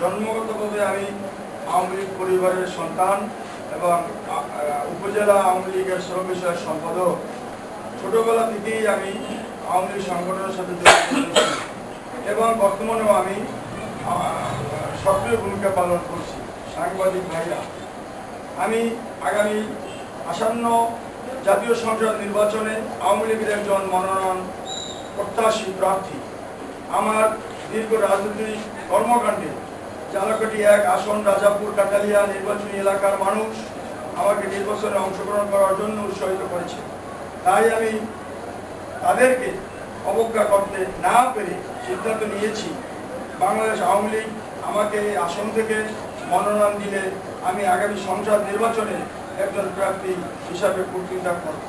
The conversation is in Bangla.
জন্মগতভাবে আমি আওয়ামী লীগ পরিবারের সন্তান এবং উপজেলা আওয়ামী লীগের শ্রম বিষয়ক সম্পাদক ছোটবেলা থেকেই আমি আওয়ামী লীগ সংগঠনের সাথে এবং বর্তমানেও আমি সক্রিয় ভূমিকা পালন করছি, সাংবাদিক ভাইরা। আমি আগামী আসন্ন জাতীয় সংসদ নির্বাচনে আওয়ামী লীগের একজন মনোনয়ন প্রত্যাশী প্রার্থী। আমার দীর্ঘ রাজনৈতিক কর্মকাণ্ডে জালাকাটি এক আসন রাজাপুর কাটালিয়া নির্বাচনী এলাকার মানুষ আমাকে নির্বাচনে অংশগ্রহণ করার জন্য উৎসাহিত করেছে। তাই আমি তাদেরকে অবজ্ঞা করতে না পেরে সিদ্ধান্ত নিয়েছি। বাংলাদেশ আওয়ামী লীগ আমাকে এই আসন থেকে মনোনয়ন দিলে আমি আগামী সংসদ নির্বাচনে একজন প্রার্থী হিসাবে বক্তৃতা করব